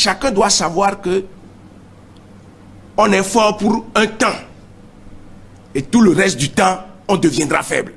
chacun doit savoir que on est fort pour un temps. Et tout le reste du temps, on deviendra faible.